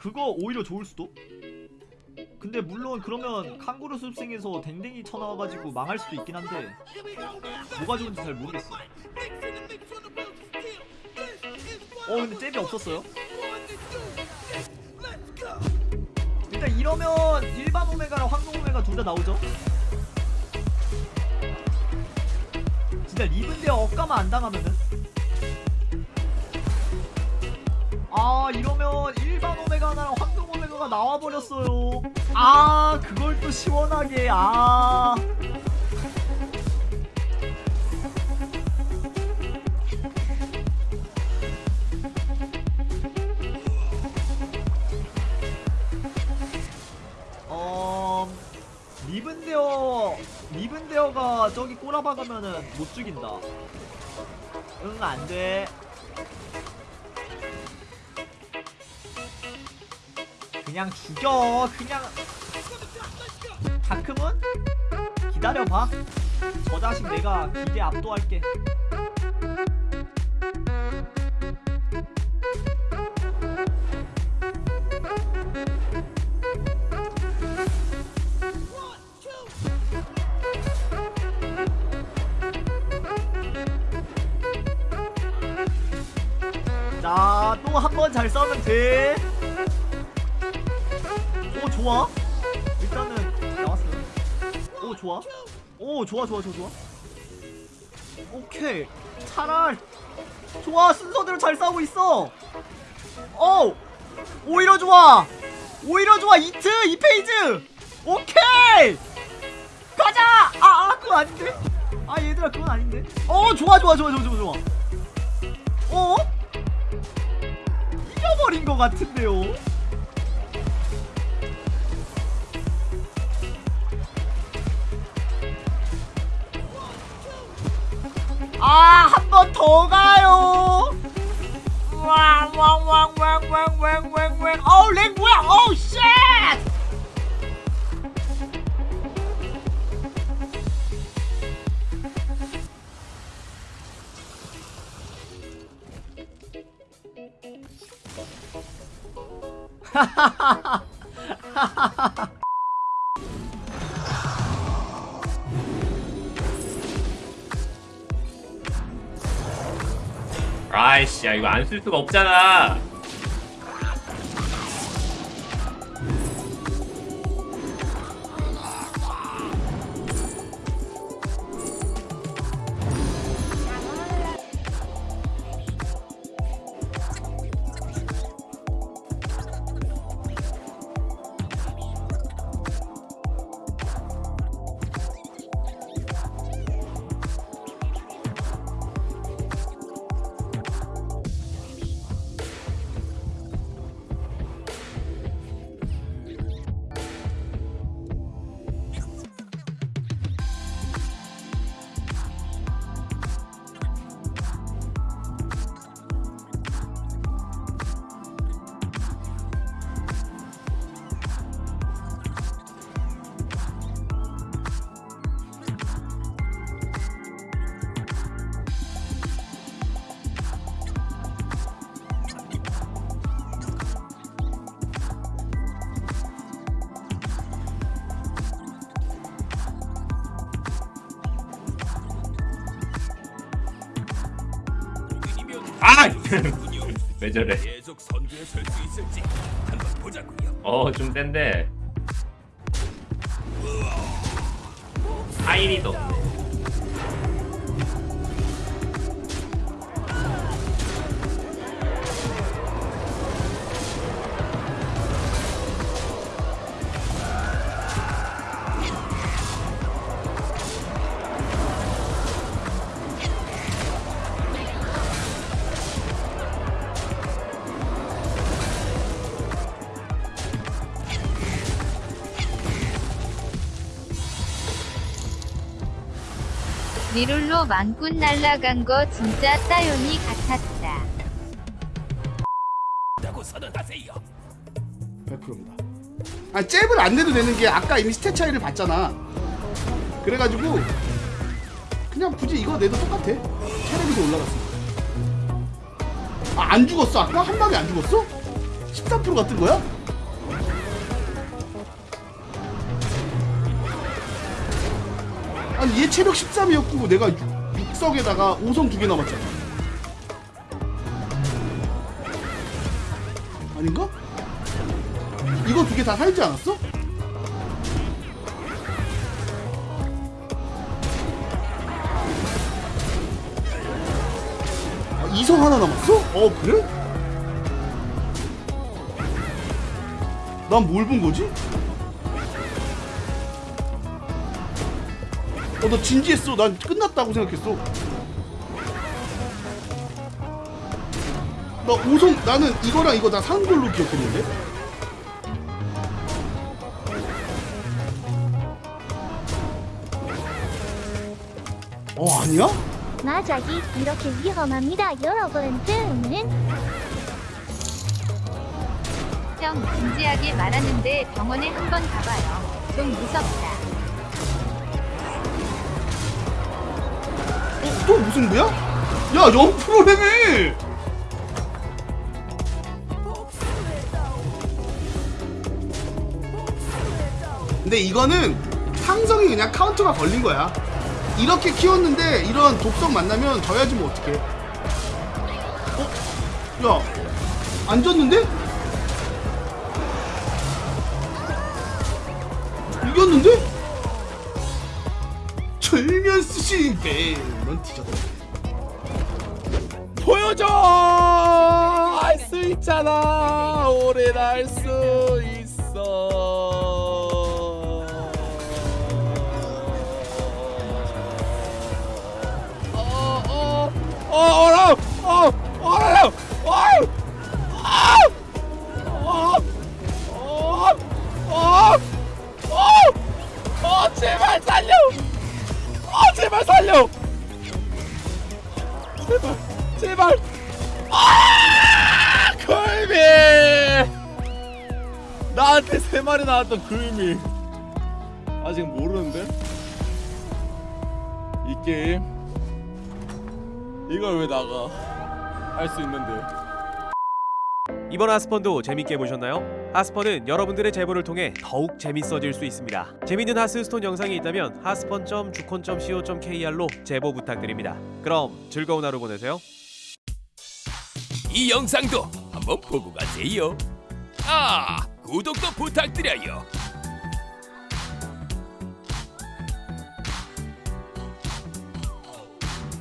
그거 오히려 좋을 수도? 근데 물론 그러면 칸구루 습생에서 댕댕이 쳐나와가지고 망할 수도 있긴 한데 뭐가 좋은지 잘 모르겠어. 어 근데 잽이 없었어요? 일단 이러면 일반 오메가랑 황동 오메가 둘 다 나오죠? 진짜 리븐데어 억가만 안 당하면은 아 이러면 일반 오메가 하나랑 황동 오메가가 나와버렸어요. 아 그걸 또 시원하게 아. 어... 리븐데어 리븐데어가 저기 꼬라박으면은 못 죽인다. 응 안돼 그냥 죽여. 그냥. 다크문? 기다려봐. 저 자식 내가 기대 압도할게. 자 또 한 번 잘 싸우면 돼 오 좋아? 일단은 나왔어요. 오 좋아? 오 좋아 좋아 좋아 좋아. 오케이. 차랄 좋아 순서대로 잘 싸우고 있어. 오! 오히려 좋아. 오히려 좋아. 이트 이 페이지. 오케이! 가자! 아, 아 그건 아닌데? 아 얘들아 그건 아닌데? 어 좋아 좋아 좋아 좋아 좋아 좋아. 어? 이겨버린 것 같은데요 번 더 가요. 왕왕왕왕왕왕왕왕. 어우, lag 뭐야? 어우, shit! 아이씨, 야, 이거 안 쓸 수가 없잖아. 아! 왜 저래? 어, 좀 센데. 하이리도 없네. 리롤로 망꾼 날라간 거 진짜 따요니 같았다. 라고 선언하세요. 100%입니다. 아 잽을 안 내도 되는 게 아까 이미 스탯 차이를 봤잖아. 그래가지고 그냥 굳이 이거 내도 똑같아. 체력이 더 올라갔어. 아안 죽었어 아까 한 방에 안 죽었어? 13% 같은 거야? 아니 얘 체력 13이었고 내가 6, 석에다가 5성 두 개 남았잖아 아닌가? 이거 두 개 다 살지 않았어? 아, 2성 하나 남았어? 어 그래? 난 뭘 본 거지? 어, 너 진지했어. 난 끝났다고 생각했어. 나 오성, 나는 이거랑 이거 다산 걸로 기억했는데? 어, 아니야? 마작이 이렇게 위험합니다, 여러분. 뜸은 형 진지하게 말하는데 병원에 한번 가봐요. 좀 무섭다. 또 무슨 거야? 야, 0%래며! 근데 이거는 상성이 그냥 카운터가 걸린 거야. 이렇게 키웠는데 이런 독성 만나면 져야지 뭐 어떡해. 어? 야, 안 졌는데? 이겼는데? 철면 네, 넌 뒤졌다. 보여줘! 할 수 있잖아. 오래 날수 있어 제발. 제발 아 걸미! 나한테 세 마리 나왔던 걸미. 아직 모르는데? 이 게임. 이걸 왜 나가? 할 수 있는데 이번 하스펀도 재밌게 보셨나요? 하스펀은 여러분들의 제보를 통해 더욱 재밌어질 수 있습니다. 재밌는 하스스톤 영상이 있다면 하스펀.주콘.co.kr로 제보 부탁드립니다. 그럼 즐거운 하루 보내세요. 이 영상도 한번 보고 가세요 아 구독도 부탁드려요